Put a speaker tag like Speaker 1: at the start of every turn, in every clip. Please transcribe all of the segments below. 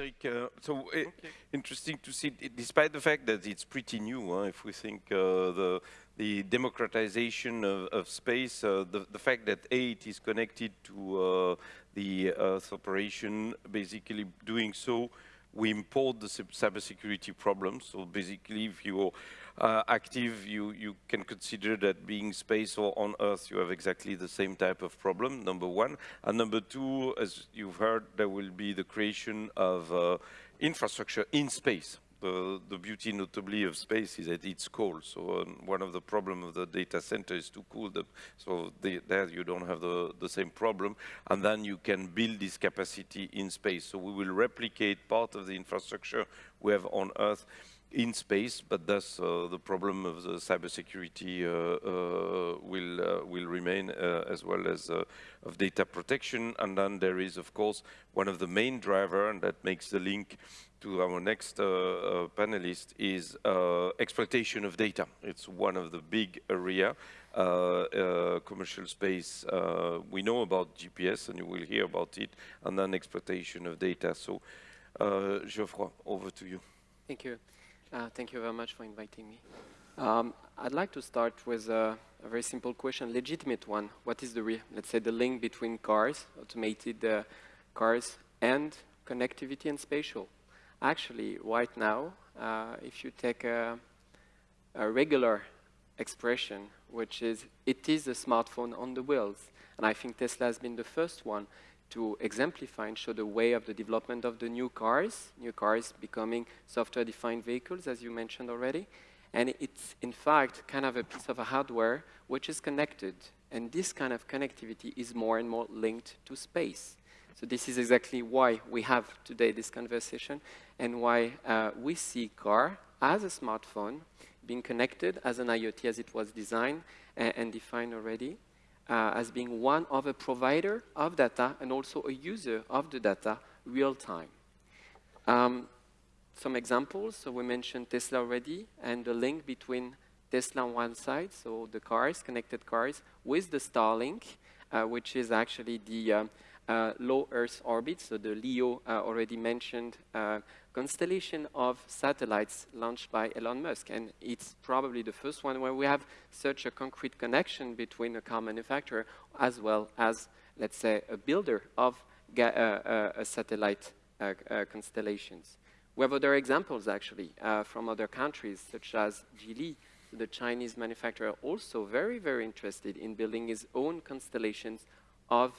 Speaker 1: Patrick. Uh, so uh, okay. interesting to see, despite the fact that it's pretty new, huh, if we think uh, the the democratization of, of space, uh, the, the fact that A, it is connected to uh, the Earth operation, basically doing so, we import the cybersecurity problems. So basically, if you uh, active, you, you can consider that being space or on Earth, you have exactly the same type of problem, number one. And number two, as you've heard, there will be the creation of uh, infrastructure in space. The, the, beauty notably of space is that it's cold. So um, one of the problems of the data center is to cool them. So the, there you don't have the, the same problem. And then you can build this capacity in space. So we will replicate part of the infrastructure we have on Earth in space, but thus uh, the problem of the cybersecurity uh, uh, will uh, will remain uh, as well as uh, of data protection. And then there is, of course, one of the main driver, and that makes the link to our next panelist, is exploitation of data. It's one of the big area. commercial space, we know about GPS, and you will hear about it, and then exploitation of data. So, Geoffroy, over to you.
Speaker 2: Thank you. Uh, thank you very much for inviting me. Um, I'd like to start with a, a, very simple question, legitimate one. What is the, let's say, the link between cars, automated uh, cars, and connectivity and spatial? Actually, right now, uh, if you take a, a regular expression, which is, it is a smartphone on the wheels, and I think Tesla has been the first one to exemplify and show the way of the development of the new cars, new cars becoming software-defined vehicles, as you mentioned already. And it's, in fact, kind of a piece of a hardware which is connected. And this kind of connectivity is more and more linked to space. So this is exactly why we have today this conversation and why uh, we see car as a smartphone being connected as an IoT as it was designed and, and defined already uh, as being one of a provider of data and also a user of the data real time. Um, some examples, so we mentioned Tesla already, and the link between Tesla on one side, so the cars, connected cars, with the Starlink, uh, which is actually the uh, uh, low Earth orbit, so the LEO uh, already mentioned uh, constellation of satellites launched by Elon Musk. And it's probably the first one where we have such a concrete connection between a car manufacturer as well as, let's say, a builder of uh, uh, satellite uh, uh, constellations. We have other examples, actually, uh, from other countries, such as Geely, the Chinese manufacturer, also very, very interested in building his own constellations of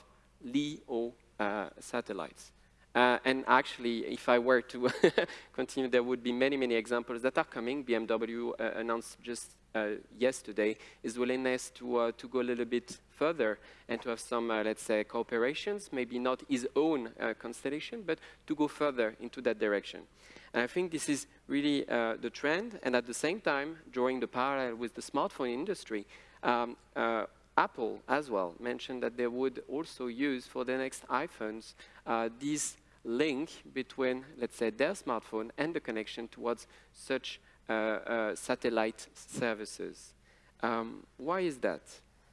Speaker 2: LEO uh, satellites. Uh, and actually, if I were to continue, there would be many, many examples that are coming. BMW uh, announced just uh, yesterday his willingness to, uh, to go a little bit further and to have some, uh, let's say, cooperations, maybe not his own uh, constellation, but to go further into that direction. And I think this is really the trend, and at the same time, drawing the parallel with the smartphone industry, um, Apple as well mentioned that they would also use for the next iPhones uh, this link between, let's say, their smartphone and the connection towards such uh, uh, satellite services. Um, why is that?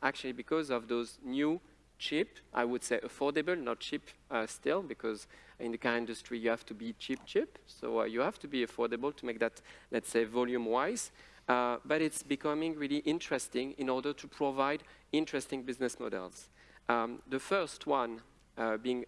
Speaker 2: Actually, because of those new cheap, I would say affordable, not cheap uh, still, because in the car industry you have to be cheap, cheap. So uh, you have to be affordable to make that, let's say, volume-wise. Uh, but it's becoming really interesting in order to provide interesting business models. Um, the first one uh, being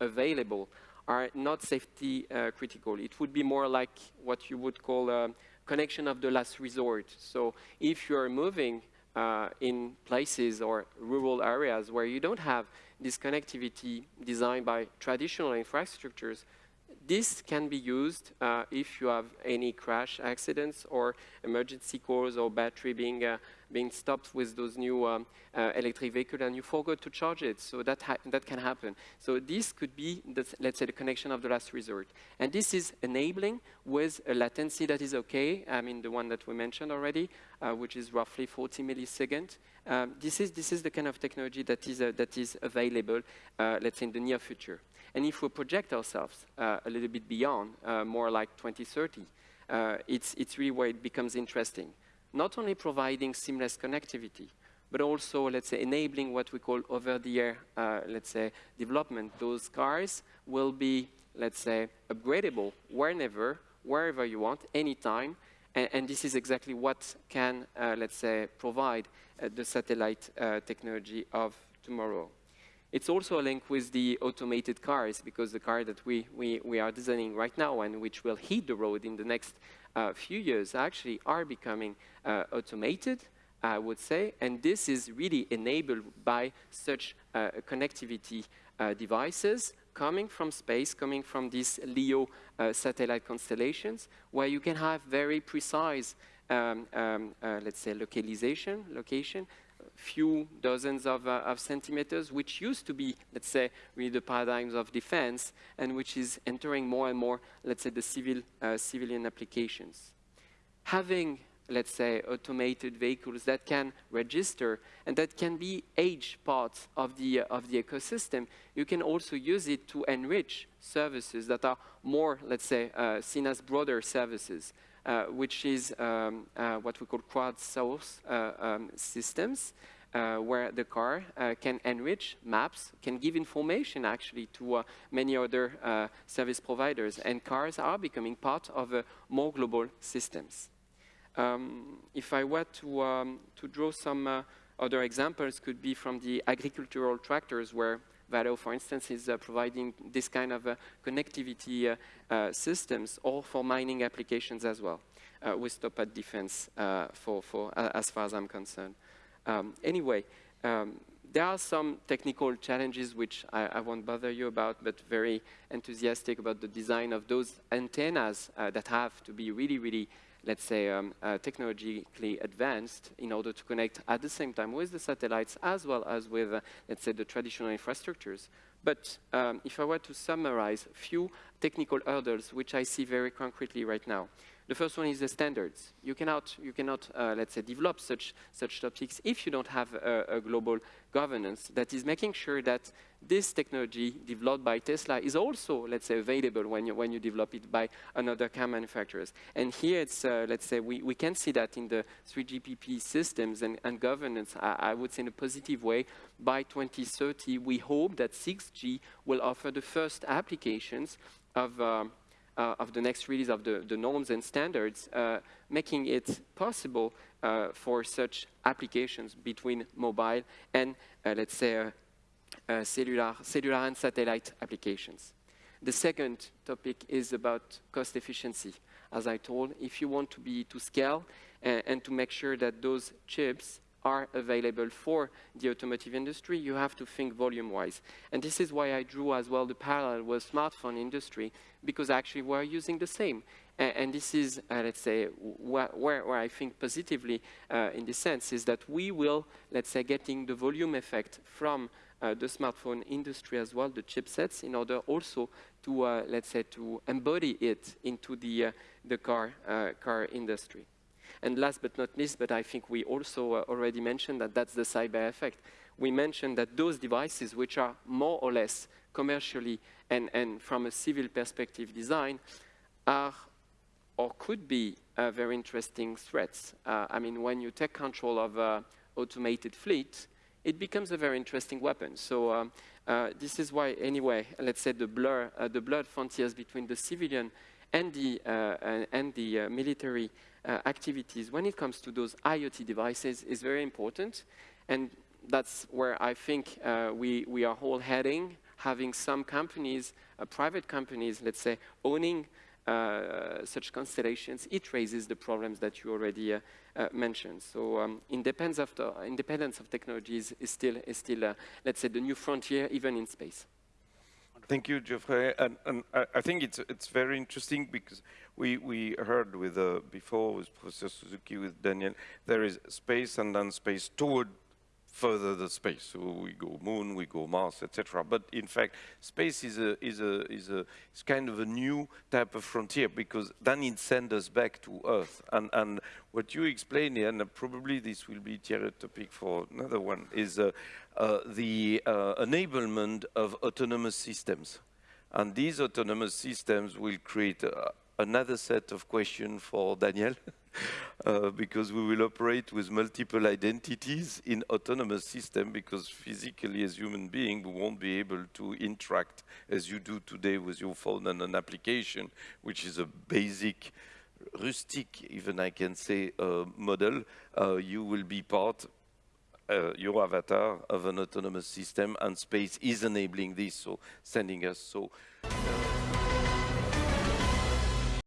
Speaker 2: available are not safety uh, critical. It would be more like what you would call a connection of the last resort. So if you're moving uh, in places or rural areas where you don't have this connectivity designed by traditional infrastructures, this can be used uh, if you have any crash accidents or emergency calls or battery being, uh, being stopped with those new um, uh, electric vehicle and you forgot to charge it. So that, that can happen. So this could be, the, let's say, the connection of the last resort. And this is enabling with a latency that is okay. I mean, the one that we mentioned already, uh, which is roughly 40 milliseconds. Um, this, is, this is the kind of technology that is, uh, that is available, uh, let's say, in the near future. And if we project ourselves uh, a little bit beyond, uh, more like 2030, uh, it's, it's really where it becomes interesting. Not only providing seamless connectivity, but also, let's say, enabling what we call over-the-air, uh, let's say, development. Those cars will be let's say, upgradable whenever, wherever you want, anytime, and, and this is exactly what can, uh, let's say, provide uh, the satellite technology of tomorrow. It's also a link with the automated cars, because the car that we, we, we are designing right now and which will hit the road in the next uh, few years actually are becoming uh, automated, I would say, and this is really enabled by such uh, connectivity uh, devices coming from space, coming from these LEO uh, satellite constellations, where you can have very precise, um, um, uh, let's say, localization, location, few dozens of, uh, of, centimeters, which used to be, let's say, really the paradigms of defense, and which is entering more and more, let's say, the civil, uh, civilian applications. Having let's say, automated vehicles that can register and that can be age parts of the, uh, of the ecosystem, you can also use it to enrich services that are more, let's say, uh, seen as broader services, which is um, uh, what we call crowd-source uh, um, systems, uh, where the car uh, can enrich maps, can give information actually to uh, many other service providers, and cars are becoming part of more global systems. Um, if I were to, um, to draw some uh, other examples, could be from the agricultural tractors where Valeo, for instance, is uh, providing this kind of uh, connectivity uh, uh, systems, or for mining applications as well. Uh, we stop at defense for, for as far as I'm concerned. Um, anyway, um, there are some technical challenges which I, I, won't bother you about, but very enthusiastic about the design of those antennas that have to be really, really let's say, um, uh, technologically advanced in order to connect at the same time with the satellites as well as with, uh, let's say, the traditional infrastructures. But um, if I were to summarize a few technical hurdles which I see very concretely right now, the first one is the standards. You cannot, you cannot uh, let's say, develop such, such topics if you don't have a, a, global governance that is making sure that this technology developed by Tesla is also, let's say, available when you, when you develop it by another car manufacturers. And here it's, uh, let's say, we, we can see that in the 3GPP systems and, and governance, I, I would say in a positive way. By 2030, we hope that 6G will offer the first applications of um, uh, of the next release of the, the norms and standards, uh, making it possible uh, for such applications between mobile and, uh, let's say, cellular, cellular and satellite applications. The second topic is about cost efficiency. As I told, if you want to be to scale and, and to make sure that those chips are available for the automotive industry, you have to think volume-wise. And this is why I drew as well the parallel with smartphone industry, because actually we're using the same. And, and this is, uh, let's say, wh where, where, I think positively uh, in this sense is that we will, let's say, getting the volume effect from uh, the smartphone industry as well, the chipsets, in order also to, uh, let's say, to embody it into the, uh, the car, uh, car industry. And last but not least, but I think we also uh, already mentioned that that's the cyber effect. We mentioned that those devices which are more or less commercially and, and from a civil perspective design are or could be uh, very interesting threats. Uh, I mean, when you take control of an automated fleet, it becomes a very interesting weapon. So um, uh, this is why, anyway, let's say the blur, uh, the blurred frontiers between the civilian and the, uh, and the military uh, activities when it comes to those IoT devices is very important. And that's where I think uh, we, we are all heading, having some companies, uh, private companies, let's say, owning uh, such constellations, it raises the problems that you already uh, uh, mentioned. So um, independence, of the, independence of technologies is still, is still let's say, the new frontier, even in space.
Speaker 1: Thank you, Geoffrey. And, and I, think it's it's very interesting because we we heard with uh, before with Professor Suzuki with Daniel there is space and then space toward further the space. So we go moon, we go Mars, etc. But in fact, space is a is a is a is kind of a new type of frontier because then it sends us back to Earth. And and what you explain here, and probably this will be a topic for another one, is uh, uh, the uh, enablement of autonomous systems. And these autonomous systems will create uh, another set of questions for Daniel. uh, because we will operate with multiple identities in autonomous system because physically as human being we won't be able to interact as you do today with your phone and an application which is a basic rustic even I can say uh, model. Uh, you will be part uh, your avatar of an autonomous system and space is enabling this so sending us so